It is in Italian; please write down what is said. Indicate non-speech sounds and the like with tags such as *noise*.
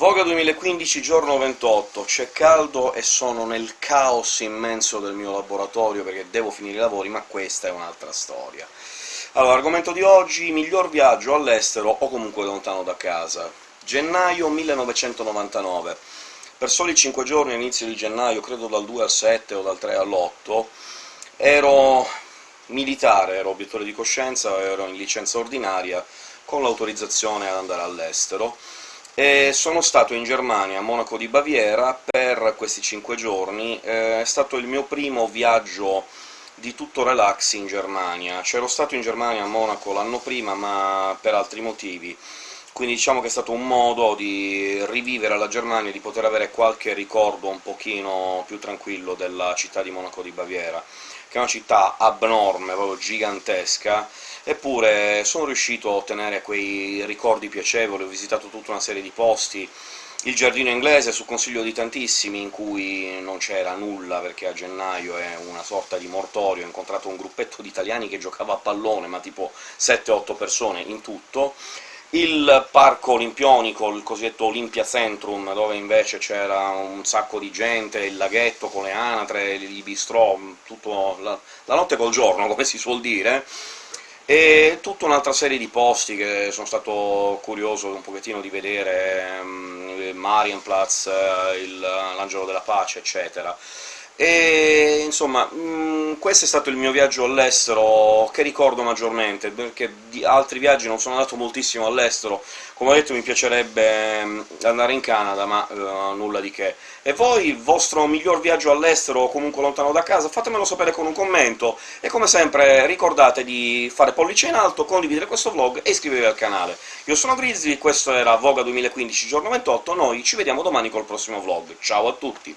Voga 2015, giorno 28. C'è caldo e sono nel caos immenso del mio laboratorio perché devo finire i lavori, ma questa è un'altra storia. Allora, argomento di oggi, miglior viaggio all'estero o comunque lontano da casa. Gennaio 1999. Per soli 5 giorni all'inizio di gennaio, credo dal 2 al 7 o dal 3 all'8, ero militare, ero obiettore di coscienza, ero in licenza ordinaria, con l'autorizzazione ad andare all'estero, e sono stato in Germania, a Monaco di Baviera, per questi cinque giorni. è stato il mio primo viaggio di tutto relax in Germania. C'ero stato in Germania, a Monaco, l'anno prima, ma per altri motivi, quindi diciamo che è stato un modo di rivivere la Germania, di poter avere qualche ricordo un pochino più tranquillo della città di Monaco di Baviera, che è una città abnorme, proprio gigantesca, eppure sono riuscito a ottenere quei ricordi piacevoli, ho visitato tutta una serie di posti, il giardino inglese su consiglio di tantissimi, in cui non c'era nulla, perché a gennaio è una sorta di mortorio, ho incontrato un gruppetto di italiani che giocava a pallone, ma tipo 7-8 persone in tutto, il parco olimpionico, il cosiddetto Olympia Centrum, dove invece c'era un sacco di gente, il laghetto con le anatre, i bistrò, tutto la, la notte col giorno, *laughs* come si suol dire, e tutta un'altra serie di posti che sono stato curioso un pochettino di vedere, um, Marienplatz, l'Angelo della Pace, eccetera. E insomma, mh, questo è stato il mio viaggio all'estero che ricordo maggiormente, perché di altri viaggi non sono andato moltissimo all'estero, come ho detto mi piacerebbe andare in Canada, ma uh, nulla di che. E voi, il vostro miglior viaggio all'estero, o comunque lontano da casa, fatemelo sapere con un commento, e come sempre ricordate di fare pollice in alto, condividere questo vlog e iscrivervi al canale. Io sono Grizzly, questo era Voga 2015, giorno 28, noi ci vediamo domani col prossimo vlog. Ciao a tutti!